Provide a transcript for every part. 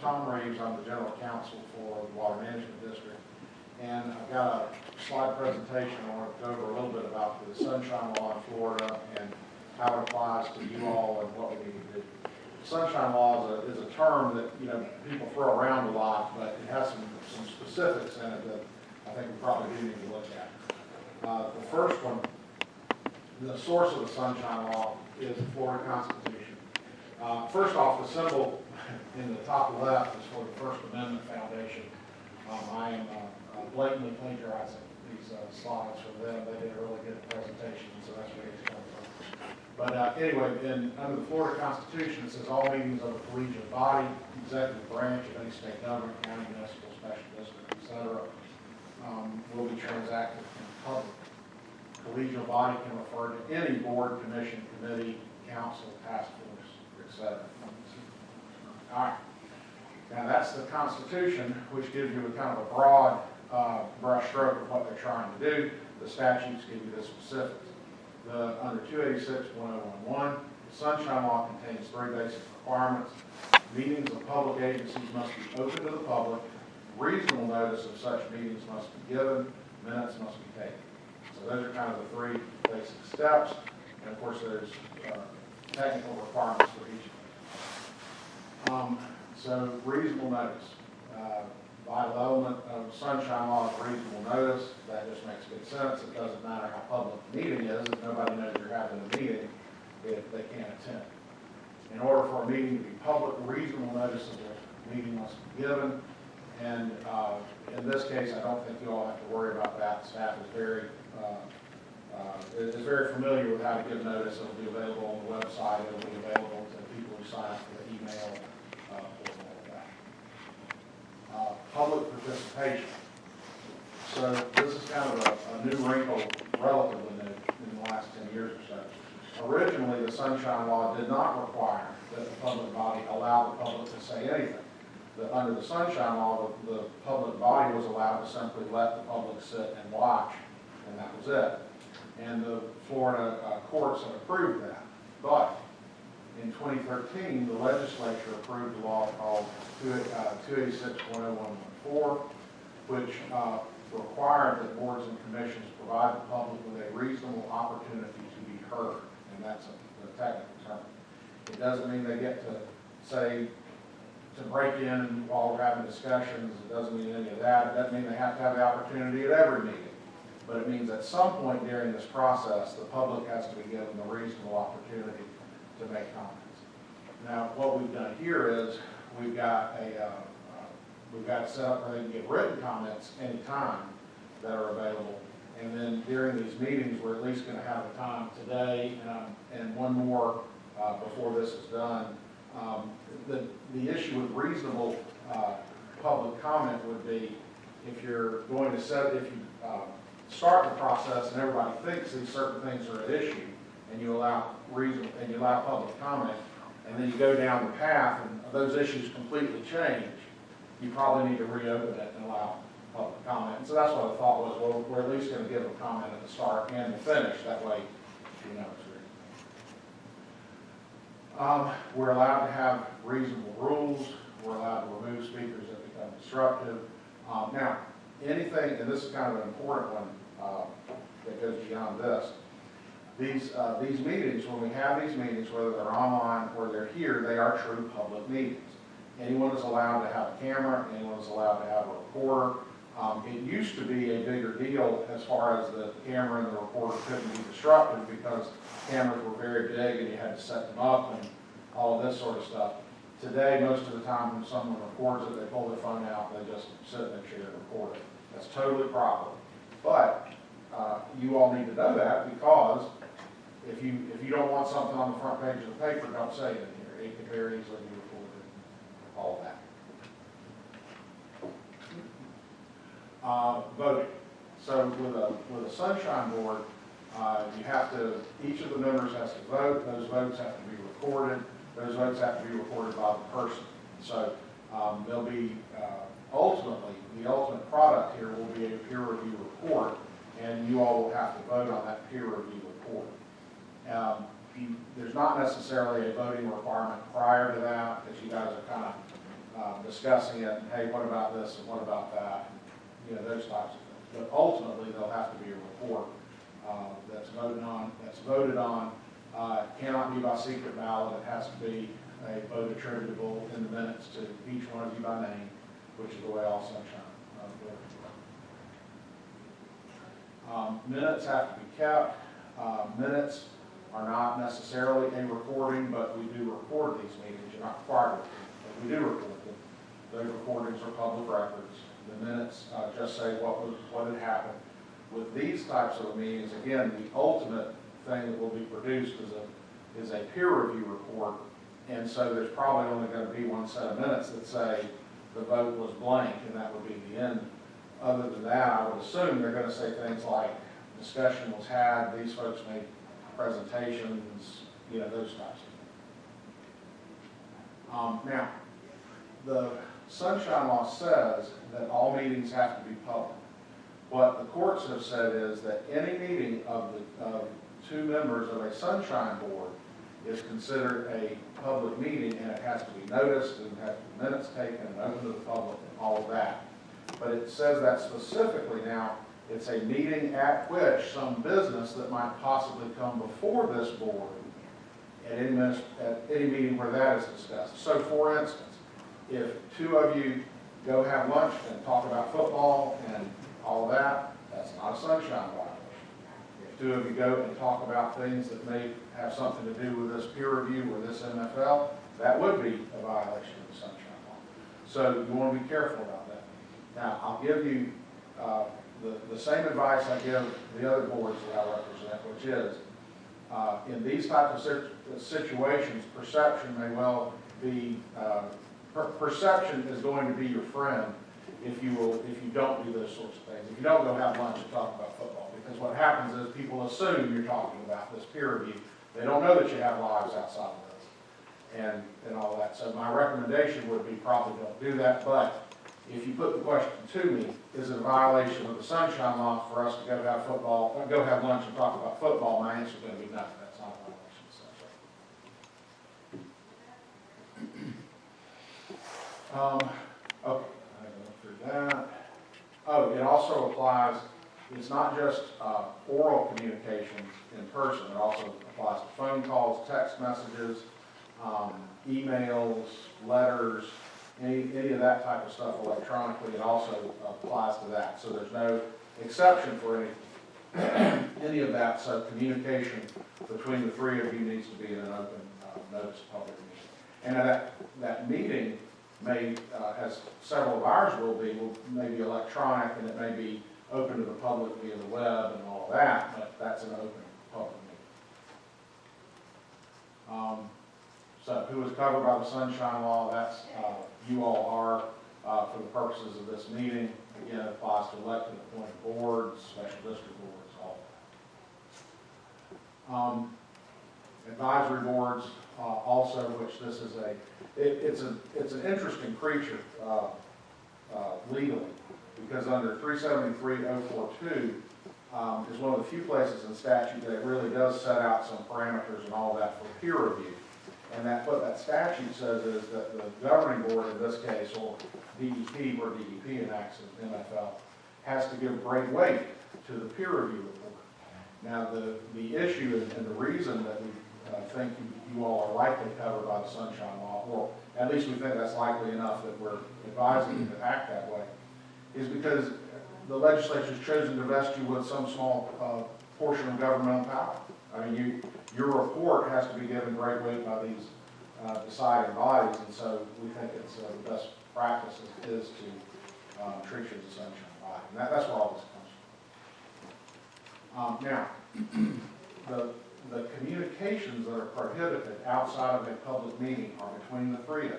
Tom Reeves, I'm the general counsel for the Water Management District. And I've got a slide presentation, I want to go over a little bit about the sunshine law in Florida and how it applies to you all and what we need to do. Sunshine law is a, is a term that, you know, people throw around a lot, but it has some, some specifics in it that I think we probably do need to look at. Uh, the first one, the source of the sunshine law is the Florida Constitution. Uh, first off, the symbol in the top left is for the First Amendment Foundation. Um, I am uh, blatantly plagiarizing these uh, slides from them. They did a really good presentation, so that's where it's coming from. But uh, anyway, in, under the Florida Constitution, it says all meetings of a collegiate body, executive branch of any state government, county, municipal, special district, et cetera, um, will be transacted in public. Collegial body can refer to any board, commission, committee, council, task force, et cetera. All right. Now, that's the Constitution, which gives you a kind of a broad uh, brush stroke of what they're trying to do. The statutes give you the specifics. The, under 286.1011, the Sunshine Law contains three basic requirements. Meetings of public agencies must be open to the public. Reasonable notice of such meetings must be given. Minutes must be taken. So those are kind of the three basic steps. And of course, there's uh, technical requirements for each. Um, So reasonable notice. Uh, Vital element of sunshine law reasonable notice. That just makes good sense. It doesn't matter how public the meeting is. If nobody knows you're having a meeting, if they can't attend. In order for a meeting to be public, reasonable notice of the meeting must be given. And uh, in this case, I don't think you all have to worry about that. Staff is very, uh, uh, is very familiar with how to give notice. It'll be available on the website. It'll be available to people who sign up for the email uh, portal, all of that. Uh, Public So this is kind of a, a new wrinkle, relatively new, in the last ten years or so. Originally, the sunshine law did not require that the public body allow the public to say anything. The, under the sunshine law, the, the public body was allowed to simply let the public sit and watch, and that was it. And the Florida uh, courts have approved that. But in 2013, the legislature approved a law called uh, 286.0114, which uh, required that boards and commissions provide the public with a reasonable opportunity to be heard, and that's a technical term. It doesn't mean they get to say, to break in while we're having discussions, it doesn't mean any of that, it doesn't mean they have to have the opportunity at every meeting. But it means at some point during this process, the public has to be given the reasonable opportunity to make comments. Now, what we've done here is, we've got a, uh, we've got set up where they can get written comments anytime that are available. And then during these meetings, we're at least gonna have a time today, um, and one more, uh, before this is done. Um, the, the issue with reasonable, uh, public comment would be, if you're going to set, if you, uh, start the process and everybody thinks these certain things are at issue, and you allow reason, and you allow public comment, and then you go down the path and those issues completely change, you probably need to reopen it and allow public comment. And so that's what I thought was, well, we're at least gonna give a comment at the start and the finish, that way you know it's reasonable. Um, we're allowed to have reasonable rules, we're allowed to remove speakers that become disruptive. Um, now, anything, and this is kind of an important one, uh, that goes beyond this, these, uh, these meetings, when we have these meetings, whether they're online or they're here, they are true public meetings. Anyone is allowed to have a camera, anyone is allowed to have a recorder. Um, it used to be a bigger deal as far as the camera and the recorder couldn't be disrupted because cameras were very big and you had to set them up and all of this sort of stuff. Today, most of the time when someone records it, they pull their phone out, and they just sit in their chair and record it. That's totally proper. But, uh, you all need to know that because if you, if you don't want something on the front page of the paper, don't say it in here. It can very easily be all that. Uh, voting. So with a, with a sunshine board, uh, you have to, each of the members has to vote, those votes have to be recorded, those votes have to be recorded by the person. So, um, there'll be, uh, ultimately, the ultimate product here will be a peer review report, and you all will have to vote on that peer review report. Um, you, there's not necessarily a voting requirement prior to that, because you guys are kind of, uh, discussing it, hey, what about this and what about that? and, You know, those types of things. But ultimately, there'll have to be a report uh, that's voted on, that's voted on. Uh, It Cannot be by secret ballot, it has to be a vote attributable in the minutes to each one of you by name, which is the way all sunshine uh. Um, Minutes have to be kept. Uh, Minutes are not necessarily a recording, but we do record these meetings. You're not required to, but we do record them. Those recordings are public records. The minutes uh, just say what was, what had happened. With these types of meetings, again, the ultimate thing that will be produced is a, is a peer review report. And so there's probably only going to be one set of minutes that say the vote was blank, and that would be the end. Other than that, I would assume they're going to say things like, discussion was had, these folks made presentations, you know, those types of things. Um, now, the sunshine law says that all meetings have to be public. What the courts have said is that any meeting of the, of two members of a sunshine board is considered a public meeting and it has to be noticed and have minutes taken and open to the public and all of that. But it says that specifically now, it's a meeting at which some business that might possibly come before this board at any, at any meeting where that is discussed. So for instance, if two of you go have lunch and talk about football and all of that, that's not a sunshine violation. If two of you go and talk about things that may have something to do with this peer review or this MFL, that would be a violation of the sunshine law. So you want to be careful about that. Now, I'll give you, uh, the, the same advice I give the other boards that I represent, which is, uh, in these types of sit- situations, perception may well be, uh, per- perception is going to be your friend if you will, if you don't do those sorts of things. If you don't go have lunch and talk about football, because what happens is people assume you're talking about this peer review. They don't know that you have lives outside of this and, and all that. So my recommendation would be probably don't do that, but if you put the question to me, is it a violation of the sunshine law for us to go have football, go have lunch and talk about football? My answer is going to be no, that's not a violation of the sunshine. law. Um, okay, I went through that. Oh, it also applies, it's not just, uh, oral communications in person, it also applies to phone calls, text messages, um, emails, letters, any, any of that type of stuff electronically, it also applies to that. So there's no exception for any, any of that, so communication between the three of you needs to be in an open, uh, notice public meeting. And that, that meeting may, uh, as several of ours will be, will, may be electronic, and it may be open to the public via the web and all that, but that's an open public meeting. Um, so who is covered by the sunshine law, that's, uh, you all are, uh, for the purposes of this meeting. Again, it applies to elected appointed boards, special district boards, all that. Um, advisory boards, uh, also, which this is a, it, it's a, it's an interesting creature, uh, uh, legally, because under three seventy-three oh four two, um, is one of the few places in statute that really does set out some parameters and all that for peer review. And that, what that statute says is that the governing board in this case, or DEP, where DEP enacts an MFL, has to give great weight to the peer review report. Now, the, the issue and and the reason that we uh, think you- you all are likely covered by the sunshine law, or at least we think that's likely enough that we're advising you to act that way, is because the legislature has chosen to vest you with some small uh, portion of governmental power. I mean, you, your report has to be given great weight by these uh, deciding bodies, and so we think it's uh, the best practice is- is to um, treat you as a sunshine body. And that, that's where all this comes from. Um, Now, the, the communications that are prohibited outside of a public meeting are between the three of you.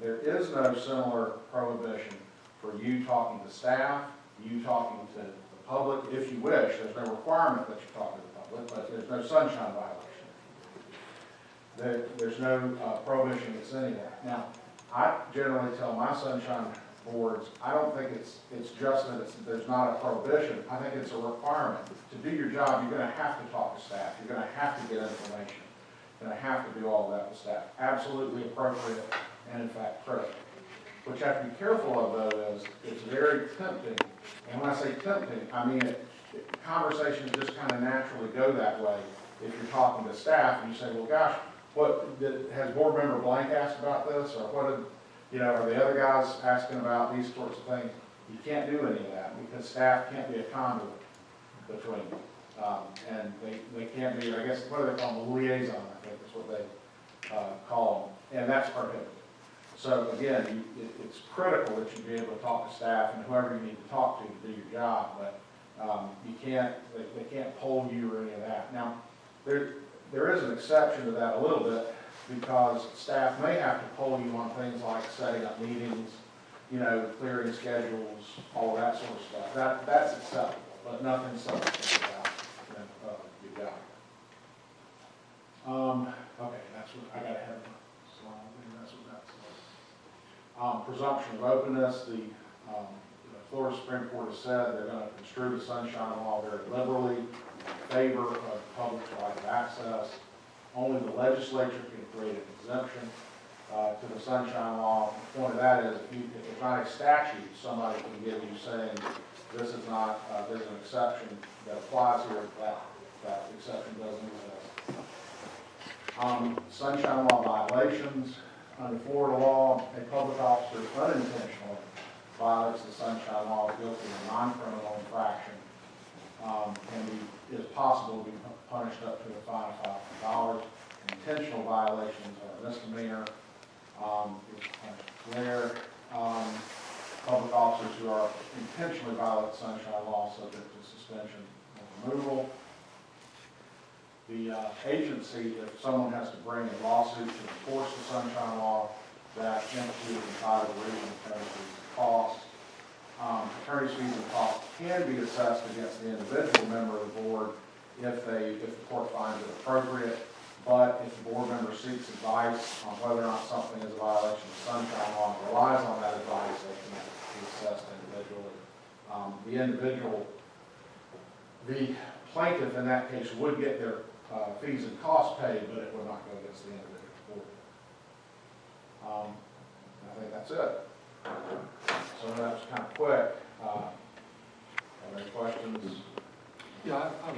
There is no similar prohibition for you talking to staff, you talking to the public, if you wish. There's no requirement that you talk to the public, but there's no sunshine violation. There, there's no uh, prohibition that's anywhere. Now, I generally tell my sunshine boards, I don't think it's, it's just that it's, there's not a prohibition. I think it's a requirement. To do your job, you're gonna have to talk to staff. You're gonna have to get information. You're gonna have to do all that with staff. Absolutely appropriate and in fact critical. What you have to be careful of though is, it's very tempting, and when I say tempting, I mean, it- it- conversations just kind of naturally go that way. If you're talking to staff and you say, well, gosh, what, did- has board member blank asked about this, or what did, you know, are the other guys asking about these sorts of things? You can't do any of that, because staff can't be a conduit between, um, and they, they can't be, I guess, what do they call them, a liaison, I think is what they, uh, call them, and that's prohibited. So again, you, it, it's critical that you be able to talk to staff and whoever you need to talk to to do your job, but, um, you can't, they, they can't poll you or any of that. Now, there, there is an exception to that a little bit, because staff may have to poll you on things like setting up meetings, you know, clearing schedules, all that sort of stuff. That, that's acceptable, but nothing substantive about, you know, uh, your job. Um, okay, that's what, I gotta have that's what. Um, presumption of openness, the, um, the Florida Supreme Court has said they're gonna construe the sunshine law very liberally, in favor of public right of access. Only the legislature can create an exemption, uh, to the sunshine law. The point of that is, if you, if there's not a statute, somebody can give you saying, this is not, uh, there's an exception that applies here, that, that exception doesn't exist. Um, sunshine law violations, under Florida law, a public officer unintentionally violates the sunshine law guilty of a non-criminal infraction. Um, and be, is possible to be punished up to a fine of five hundred dollars. Intentional violations are misdemeanor. Um, um, public officers who are intentionally violate sunshine law subject to suspension and removal. The uh, agency, if someone has to bring a lawsuit to enforce the sunshine law, that entity is entitled to reasonable and costs. Um, Attorney's fees and costs can be assessed against the individual member of the board if they, if the court finds it appropriate. But if the board member seeks advice on whether or not something is a violation of sunshine law and relies on that advice, they can be assessed individually. Um, The individual, the plaintiff in that case would get their uh, fees and costs paid, but it would not go against the individual board. Um, I think that's it. So that was kind of quick. Uh, any questions? Yeah, I, I